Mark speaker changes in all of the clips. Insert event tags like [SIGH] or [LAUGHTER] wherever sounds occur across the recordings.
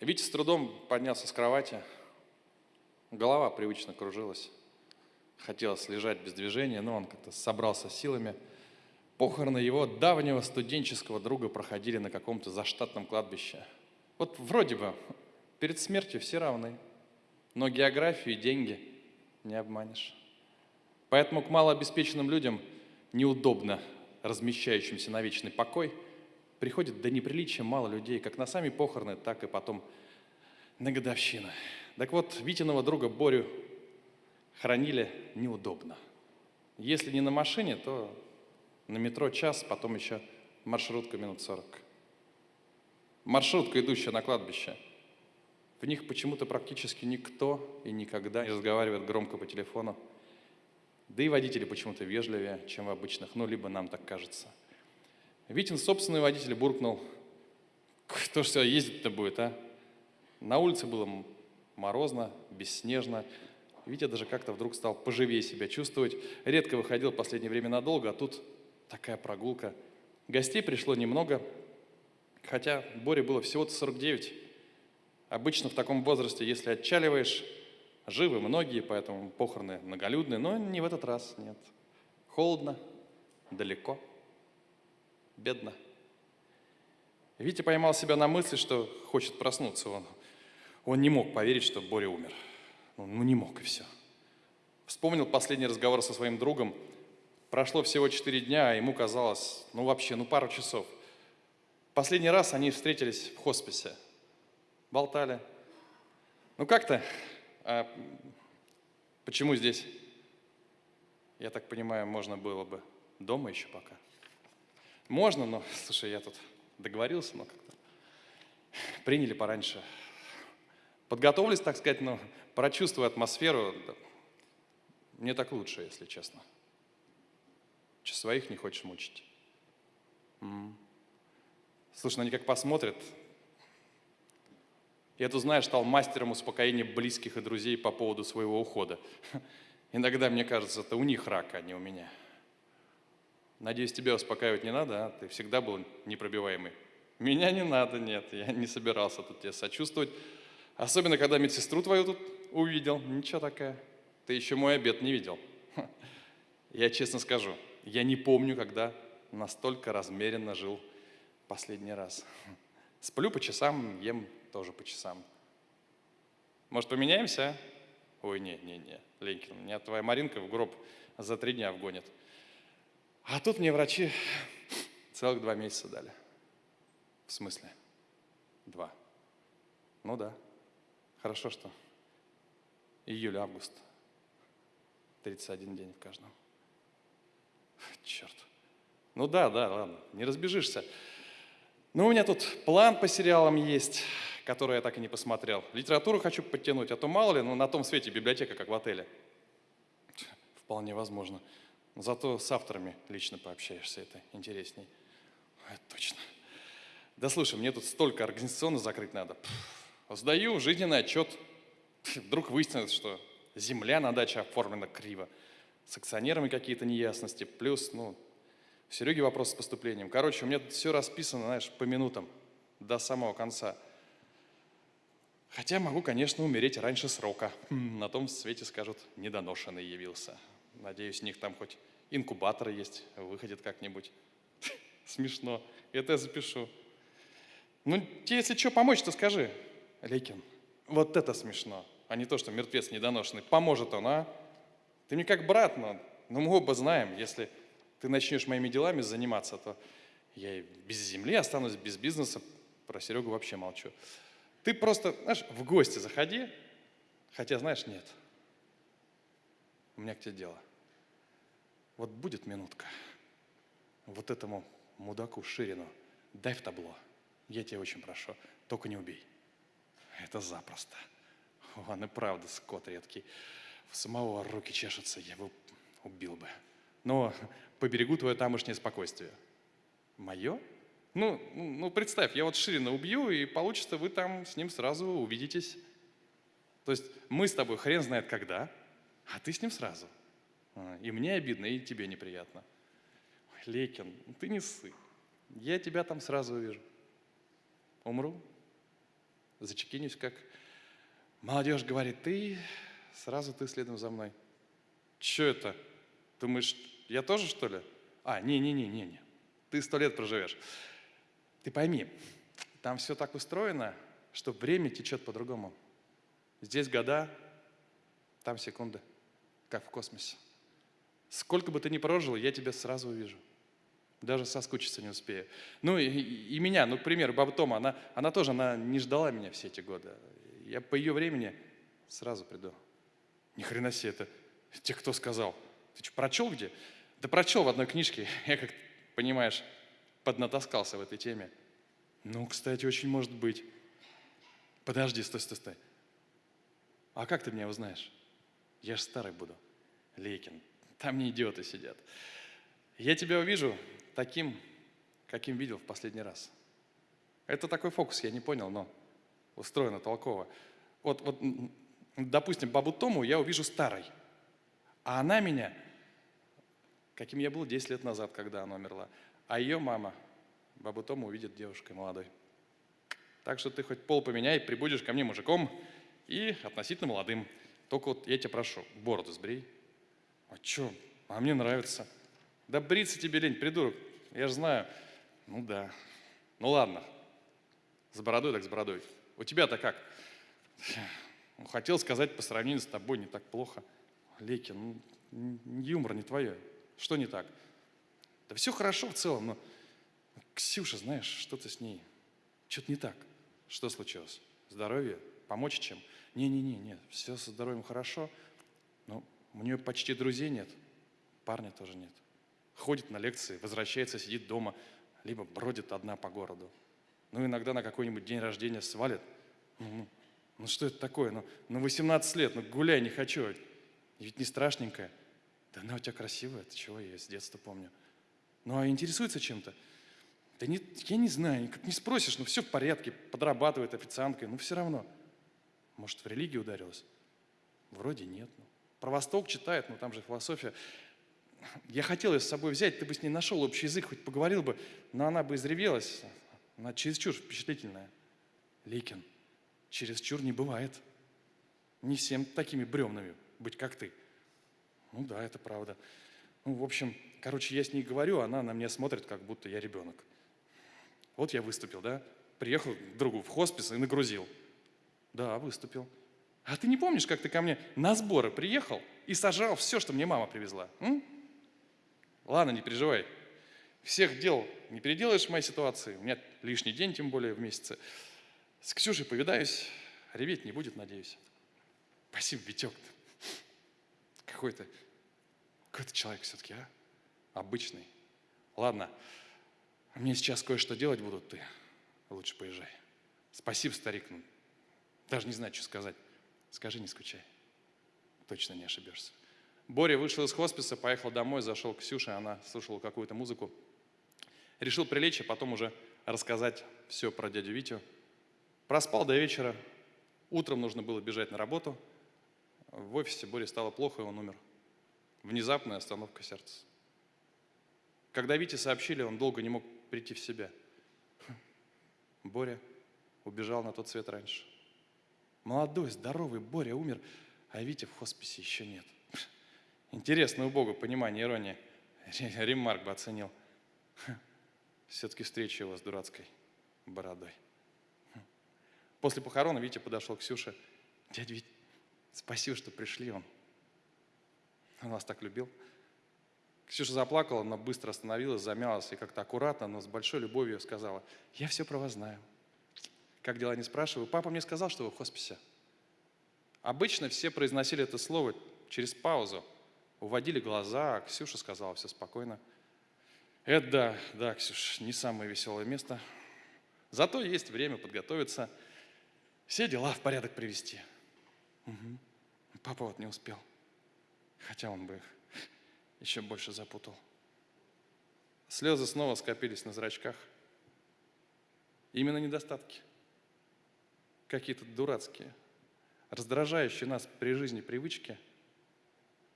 Speaker 1: Витя с трудом поднялся с кровати. Голова привычно кружилась. Хотелось лежать без движения, но он как-то собрался силами. Похороны его давнего студенческого друга проходили на каком-то заштатном кладбище. Вот вроде бы перед смертью все равны, но географию и деньги не обманешь. Поэтому к малообеспеченным людям, неудобно размещающимся на вечный покой, приходит до неприличия мало людей, как на сами похороны, так и потом на годовщины. Так вот, Витиного друга Борю хранили неудобно. Если не на машине, то на метро час, потом еще маршрутка минут сорок. Маршрутка, идущая на кладбище. В них почему-то практически никто и никогда не разговаривает громко по телефону. Да и водители почему-то вежливее, чем в обычных, ну, либо нам так кажется. Витин собственный водитель буркнул, кто ж сюда ездить-то будет, а? На улице было морозно, бесснежно. Витя даже как-то вдруг стал поживее себя чувствовать. Редко выходил в последнее время надолго, а тут такая прогулка. Гостей пришло немного, хотя Боре было всего-то 49. Обычно в таком возрасте, если отчаливаешь, живы многие, поэтому похороны многолюдные, но не в этот раз, нет. Холодно, далеко, бедно. Витя поймал себя на мысли, что хочет проснуться. Он, он не мог поверить, что Боря умер. Ну, ну не мог, и все. Вспомнил последний разговор со своим другом. Прошло всего четыре дня, а ему казалось, ну вообще, ну пару часов. Последний раз они встретились в хосписе. Болтали. Ну как-то, а почему здесь? Я так понимаю, можно было бы дома еще пока. Можно, но, слушай, я тут договорился, но как-то приняли пораньше. Подготовились, так сказать, но прочувствуя атмосферу, мне так лучше, если честно. Че, своих не хочешь мучить? М-м. Слушай, ну они как посмотрят. Я тут, знаешь, стал мастером успокоения близких и друзей по поводу своего ухода. Иногда мне кажется, это у них рак, а не у меня. Надеюсь, тебя успокаивать не надо, а? Ты всегда был непробиваемый. Меня не надо, нет, я не собирался тут тебе сочувствовать. Особенно, когда медсестру твою тут увидел. Ничего такая. Ты еще мой обед не видел. [LAUGHS] Я честно скажу, я не помню, когда настолько размеренно жил последний раз. [LAUGHS] Сплю по часам, ем тоже по часам. Может, поменяемся? А? Ой, не, не, не, Ленькин, меня твоя Маринка в гроб за три дня вгонит. А тут мне врачи целых два месяца дали. В смысле? Два. Ну да. Хорошо, что июль-август. 31 день в каждом. Черт. Ну да, да, ладно, не разбежишься. Ну, у меня тут план по сериалам есть, который я так и не посмотрел. Литературу хочу подтянуть, а то мало ли, ну, на том свете библиотека, как в отеле. Вполне возможно. Зато с авторами лично пообщаешься, это интересней. Это точно. Да слушай, мне тут столько организационно закрыть надо. Сдаю жизненный отчет. Вдруг выяснится, что земля на даче оформлена криво. С акционерами какие-то неясности. Плюс, ну, Сереге вопрос с поступлением. Короче, у меня тут все расписано, знаешь, по минутам, до самого конца. Хотя могу, конечно, умереть раньше срока. На том свете скажут, недоношенный явился. Надеюсь, у них там хоть инкубаторы есть, выходит как-нибудь. [LAUGHS] Смешно. Это я запишу. Ну, тебе, если что, помочь, то скажи. Лейкин, вот это смешно, а не то, что мертвец недоношенный. Поможет он, а? Ты мне как брат, но, но мы оба знаем, если ты начнешь моими делами заниматься, то я и без земли останусь, без бизнеса. Про Серегу вообще молчу. Ты просто, знаешь, в гости заходи, хотя, знаешь, нет. У меня к тебе дело. Вот будет минутка. Вот этому мудаку Ширину дай в табло. Я тебя очень прошу, только не убей. Это запросто. Он и правда скот редкий. В самого руки чешутся, я бы убил бы. Но поберегу твое тамошнее спокойствие. Мое? Ну, ну, представь, я вот Ширина убью, и получится, вы там с ним сразу увидитесь. То есть мы с тобой хрен знает когда, а ты с ним сразу. А, и мне обидно, и тебе неприятно. Ой, Лекин, ты не ссы. Я тебя там сразу увижу. Умру, зачекинюсь, как молодежь говорит, ты, сразу ты следом за мной. Че это? Думаешь, я тоже, что ли? А, не-не-не-не-не. Ты сто лет проживешь. Ты пойми, там все так устроено, что время течет по-другому. Здесь года, там секунды, как в космосе. Сколько бы ты ни прожил, я тебя сразу увижу. Даже соскучиться не успею. Ну и, и меня, ну, к примеру, баба Тома, она, она тоже она не ждала меня все эти годы. Я по ее времени сразу приду. Ни хрена себе это. Те, кто сказал. Ты что, прочел где? Да прочел в одной книжке. [LAUGHS] Я, как понимаешь, поднатаскался в этой теме. Ну, кстати, очень может быть. Подожди, стой, стой, стой. А как ты меня узнаешь? Я же старый буду. Лейкин, там не идиоты сидят. Я тебя увижу таким, каким видел в последний раз. Это такой фокус, я не понял, но устроено толково. Вот, вот допустим, бабу Тому я увижу старой, а она меня, каким я был 10 лет назад, когда она умерла, а ее мама, бабу Тому, увидит девушкой молодой. Так что ты хоть пол поменяй, прибудешь ко мне мужиком и относительно молодым. Только вот я тебя прошу, бороду сбрей. А что? А мне нравится. Да бриться тебе лень, придурок. Я же знаю. Ну да. Ну ладно. С бородой так с бородой. У тебя-то как? Ну, хотел сказать, по сравнению с тобой не так плохо. Леки, ну, юмор не твое. Что не так? Да все хорошо в целом, но Ксюша, знаешь, что-то с ней. Что-то не так. Что случилось? Здоровье? Помочь чем? Не-не-не, все со здоровьем хорошо, у нее почти друзей нет, парня тоже нет. Ходит на лекции, возвращается, сидит дома, либо бродит одна по городу. Ну, иногда на какой-нибудь день рождения свалит. Ну, ну, что это такое? Ну, ну 18 лет, ну гуляй не хочу. Ведь не страшненькая. Да она у тебя красивая, это чего, я с детства помню. Ну, а интересуется чем-то? Да не, я не знаю, как не спросишь, ну все в порядке, подрабатывает официанткой, ну все равно. Может, в религию ударилась? Вроде нет. Ну. Про Восток читает, но там же философия. Я хотел ее с собой взять, ты бы с ней нашел общий язык, хоть поговорил бы, но она бы изревелась. Она чересчур впечатлительная. Ликин, чересчур не бывает. Не всем такими бремнами быть, как ты. Ну да, это правда. Ну, в общем, короче, я с ней говорю, она на меня смотрит, как будто я ребенок. Вот я выступил, да? Приехал к другу в хоспис и нагрузил. Да, выступил. А ты не помнишь, как ты ко мне на сборы приехал и сажал все, что мне мама привезла? М? Ладно, не переживай. Всех дел не переделаешь в моей ситуации. У меня лишний день, тем более в месяце. С Ксюшей повидаюсь. Реветь не будет, надеюсь. Спасибо, Витек. Какой-то какой-то человек все-таки, а? Обычный. Ладно, мне сейчас кое-что делать будут, ты лучше поезжай. Спасибо, старик. Ну, даже не знаю, что сказать. Скажи, не скучай. Точно не ошибешься. Боря вышел из хосписа, поехал домой, зашел к Ксюше, она слушала какую-то музыку. Решил прилечь, а потом уже рассказать все про дядю Витю. Проспал до вечера. Утром нужно было бежать на работу. В офисе Боре стало плохо, и он умер. Внезапная остановка сердца. Когда Вите сообщили, он долго не мог прийти в себя. Боря убежал на тот свет раньше. Молодой, здоровый Боря умер, а Витя в хосписе еще нет. Интересно у Бога понимание иронии. Ремарк бы оценил. Все-таки встреча его с дурацкой бородой. После похорона Витя подошел к Ксюше. Дядя Вить, спасибо, что пришли. Он, он вас так любил. Ксюша заплакала, но быстро остановилась, замялась и как-то аккуратно, но с большой любовью сказала, я все про вас знаю. Как дела, не спрашиваю. Папа мне сказал, что вы в хосписе. Обычно все произносили это слово через паузу. Уводили глаза, а Ксюша сказала все спокойно. Это да, да, Ксюш, не самое веселое место. Зато есть время подготовиться, все дела в порядок привести. Угу. Папа вот не успел. Хотя он бы их еще больше запутал. Слезы снова скопились на зрачках. Именно недостатки – какие-то дурацкие, раздражающие нас при жизни привычки,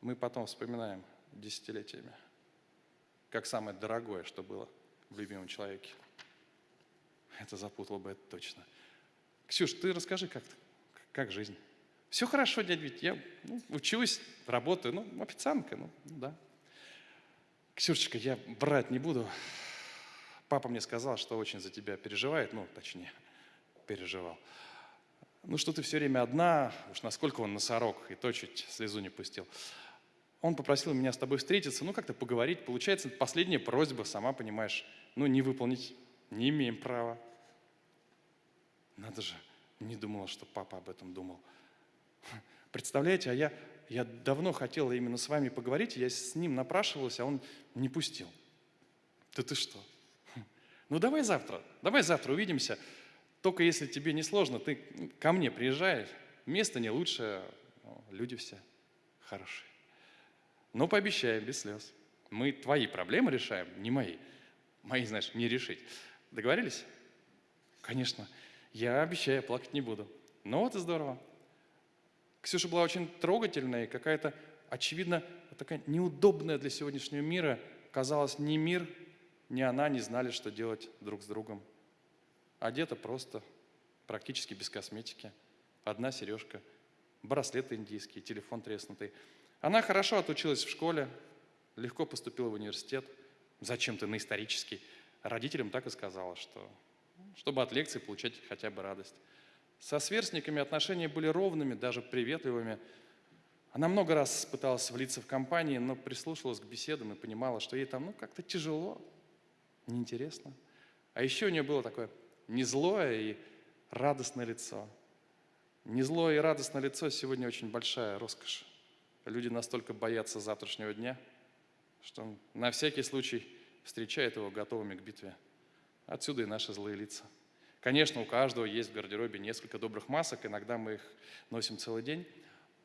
Speaker 1: мы потом вспоминаем десятилетиями, как самое дорогое, что было в любимом человеке. Это запутало бы это точно. Ксюш, ты расскажи, как, как жизнь? Все хорошо, дядя Вить, я ну, учусь, работаю, ну, официантка, ну, да. Ксюшечка, я брать не буду. Папа мне сказал, что очень за тебя переживает, ну, точнее, переживал. Ну, что ты все время одна, уж насколько он носорог, и то чуть слезу не пустил. Он попросил меня с тобой встретиться, ну, как-то поговорить. Получается, последняя просьба, сама понимаешь, ну, не выполнить не имеем права. Надо же, не думала, что папа об этом думал. Представляете, а я, я давно хотела именно с вами поговорить, я с ним напрашивалась, а он не пустил. Да ты что? Ну давай завтра, давай завтра увидимся. Только если тебе не сложно, ты ко мне приезжаешь. Место не лучшее, люди все хорошие. Но пообещаем, без слез. Мы твои проблемы решаем, не мои. Мои, знаешь, не решить. Договорились? Конечно. Я обещаю, плакать не буду. Ну вот и здорово. Ксюша была очень трогательная и какая-то, очевидно, такая неудобная для сегодняшнего мира. Казалось, ни мир, ни она не знали, что делать друг с другом. Одета просто, практически без косметики. Одна сережка, браслет индийский, телефон треснутый. Она хорошо отучилась в школе, легко поступила в университет, зачем-то на исторический. Родителям так и сказала, что чтобы от лекции получать хотя бы радость. Со сверстниками отношения были ровными, даже приветливыми. Она много раз пыталась влиться в компании, но прислушивалась к беседам и понимала, что ей там ну, как-то тяжело, неинтересно. А еще у нее было такое незлое и радостное лицо. Незлое и радостное лицо сегодня очень большая роскошь. Люди настолько боятся завтрашнего дня, что на всякий случай встречают его готовыми к битве. Отсюда и наши злые лица. Конечно, у каждого есть в гардеробе несколько добрых масок, иногда мы их носим целый день,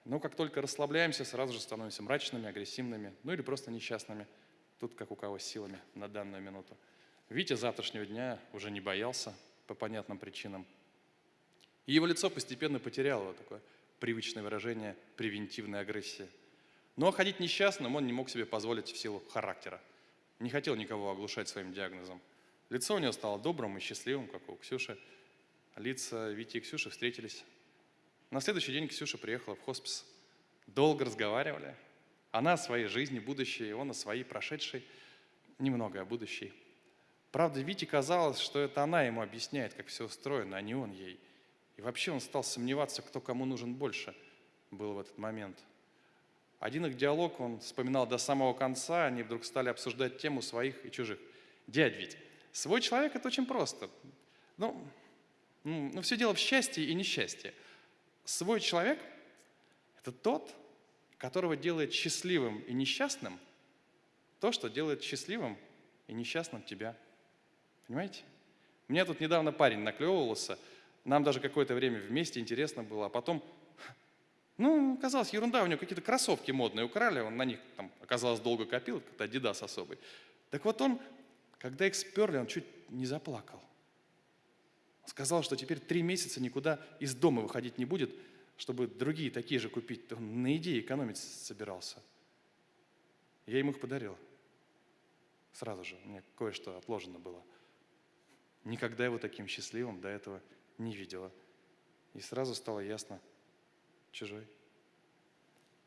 Speaker 1: но как только расслабляемся, сразу же становимся мрачными, агрессивными, ну или просто несчастными. Тут как у кого силами на данную минуту. Витя завтрашнего дня уже не боялся по понятным причинам. И его лицо постепенно потеряло такое привычное выражение превентивной агрессии. Но ходить несчастным он не мог себе позволить в силу характера. Не хотел никого оглушать своим диагнозом. Лицо у него стало добрым и счастливым, как у Ксюши. Лица Вити и Ксюши встретились. На следующий день Ксюша приехала в хоспис. Долго разговаривали. Она о своей жизни, будущей, он о своей прошедшей, немного о будущей. Правда, Вите казалось, что это она ему объясняет, как все устроено, а не он ей. И вообще он стал сомневаться, кто кому нужен больше, был в этот момент. Один их диалог он вспоминал до самого конца, они вдруг стали обсуждать тему своих и чужих. Дядь ведь, Свой человек – это очень просто. Ну, ну, все дело в счастье и несчастье. Свой человек – это тот, которого делает счастливым и несчастным то, что делает счастливым и несчастным тебя. Понимаете? Мне тут недавно парень наклевывался, нам даже какое-то время вместе интересно было, а потом, ну, казалось, ерунда, у него какие-то кроссовки модные украли, он на них, там, оказалось, долго копил, как-то Adidas особый. Так вот он когда их сперли, он чуть не заплакал. Сказал, что теперь три месяца никуда из дома выходить не будет, чтобы другие такие же купить. Он на идее экономить собирался. Я ему их подарил. Сразу же, у меня кое-что отложено было. Никогда его таким счастливым до этого не видела. И сразу стало ясно, чужой.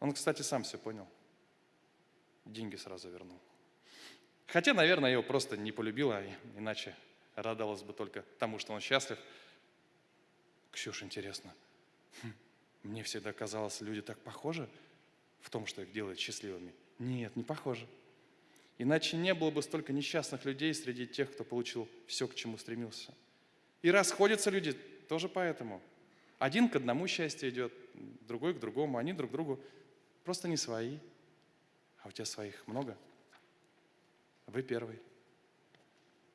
Speaker 1: Он, кстати, сам все понял. Деньги сразу вернул. Хотя, наверное, его просто не полюбила, иначе радовалась бы только тому, что он счастлив. Ксюша, интересно, хм, мне всегда казалось, люди так похожи в том, что их делает счастливыми. Нет, не похожи. Иначе не было бы столько несчастных людей среди тех, кто получил все, к чему стремился. И расходятся люди тоже поэтому. Один к одному счастье идет, другой к другому. Они друг другу просто не свои. А у тебя своих много – вы первый.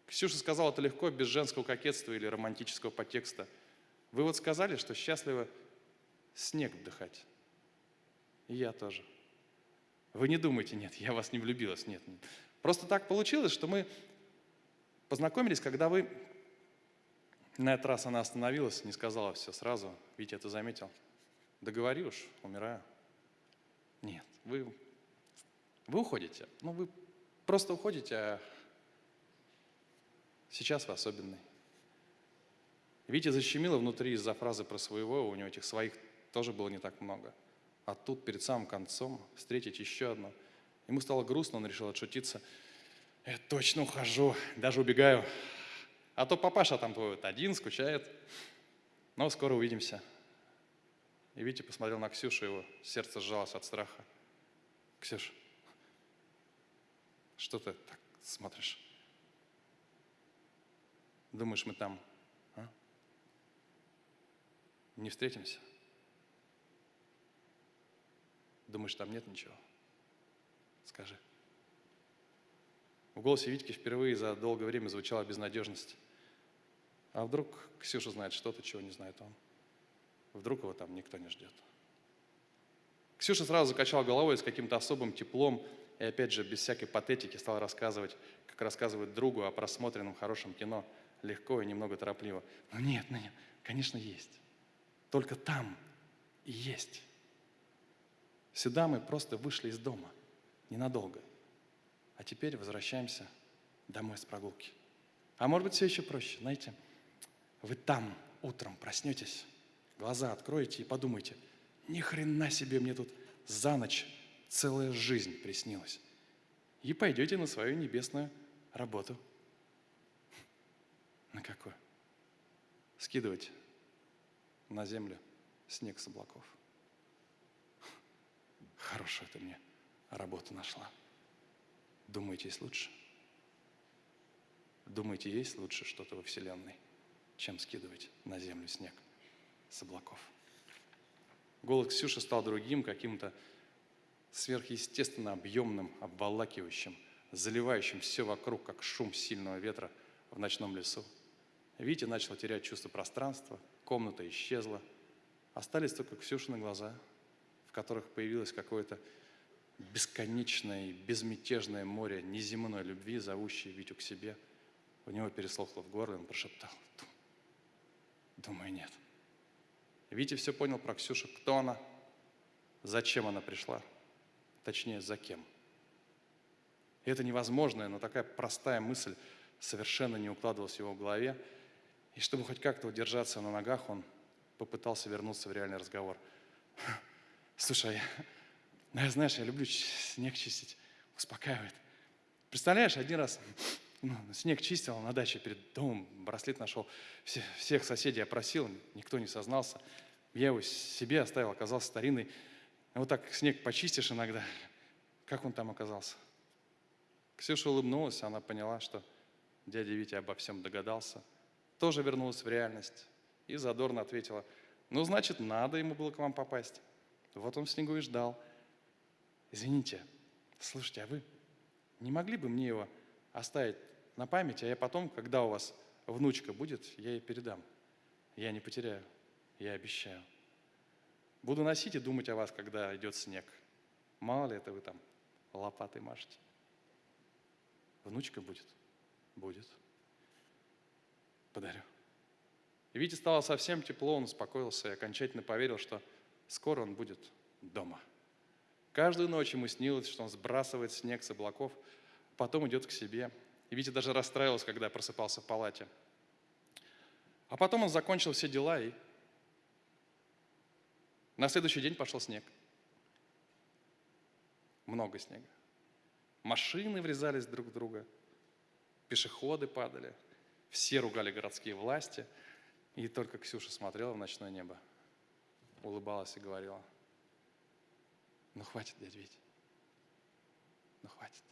Speaker 1: Ксюша сказала это легко, без женского кокетства или романтического подтекста. Вы вот сказали, что счастливо снег вдыхать. И я тоже. Вы не думайте, нет, я вас не влюбилась, нет, нет. Просто так получилось, что мы познакомились, когда вы... На этот раз она остановилась, не сказала все сразу. Витя это заметил. Да говори уж, умираю. Нет, вы, вы уходите. Ну, вы Просто уходите, а сейчас вы особенный. Витя защемило внутри из-за фразы про своего, у него этих своих тоже было не так много. А тут перед самым концом встретить еще одно. Ему стало грустно, он решил отшутиться. Я точно ухожу, даже убегаю. А то папаша там твой вот один, скучает. Но скоро увидимся. И Витя посмотрел на Ксюшу, его сердце сжалось от страха. Ксюш, что ты так смотришь? Думаешь, мы там а? не встретимся? Думаешь, там нет ничего? Скажи. В голосе Витьки впервые за долгое время звучала безнадежность. А вдруг Ксюша знает что-то, чего не знает он? Вдруг его там никто не ждет? Ксюша сразу закачала головой с каким-то особым теплом и опять же без всякой патетики стала рассказывать, как рассказывает другу о просмотренном хорошем кино, легко и немного торопливо. Ну нет, ну нет, конечно есть. Только там и есть. Сюда мы просто вышли из дома, ненадолго. А теперь возвращаемся домой с прогулки. А может быть, все еще проще, знаете, вы там утром проснетесь, глаза откроете и подумаете, ни хрена себе мне тут за ночь целая жизнь приснилась. И пойдете на свою небесную работу. На какую? Скидывать на землю снег с облаков. Хорошую ты мне работу нашла. Думаете, есть лучше? Думаете, есть лучше что-то во Вселенной, чем скидывать на землю снег с облаков? Голос Ксюши стал другим, каким-то сверхъестественно объемным, обволакивающим, заливающим все вокруг, как шум сильного ветра в ночном лесу. Витя начал терять чувство пространства, комната исчезла. Остались только Ксюшины глаза, которых появилось какое-то бесконечное безмятежное море неземной любви, зовущее Витю к себе. У него переслохло в горле, он прошептал, думаю, нет. Витя все понял про Ксюшу, кто она, зачем она пришла, точнее, за кем. И это невозможная, но такая простая мысль совершенно не укладывалась в его голове. И чтобы хоть как-то удержаться на ногах, он попытался вернуться в реальный разговор. Слушай, ну, я, знаешь, я люблю снег чистить, успокаивает. Представляешь, один раз ну, снег чистил на даче перед домом, браслет нашел, все, всех соседей опросил, никто не сознался. Я его себе оставил, оказался старинный. Вот так снег почистишь иногда. Как он там оказался? Ксюша улыбнулась, она поняла, что дядя Витя обо всем догадался. Тоже вернулась в реальность и задорно ответила, ну, значит, надо ему было к вам попасть. Вот он в снегу и ждал. Извините, слушайте, а вы не могли бы мне его оставить на память, а я потом, когда у вас внучка будет, я ей передам. Я не потеряю, я обещаю. Буду носить и думать о вас, когда идет снег. Мало ли это вы там лопатой машете. Внучка будет? Будет. Подарю. И Вите стало совсем тепло, он успокоился и окончательно поверил, что скоро он будет дома. Каждую ночь ему снилось, что он сбрасывает снег с облаков, потом идет к себе. И Витя даже расстраивался, когда просыпался в палате. А потом он закончил все дела и на следующий день пошел снег. Много снега. Машины врезались друг в друга, пешеходы падали, все ругали городские власти, и только Ксюша смотрела в ночное небо, улыбалась и говорила – ну хватит, дядя Витя. Ну хватит.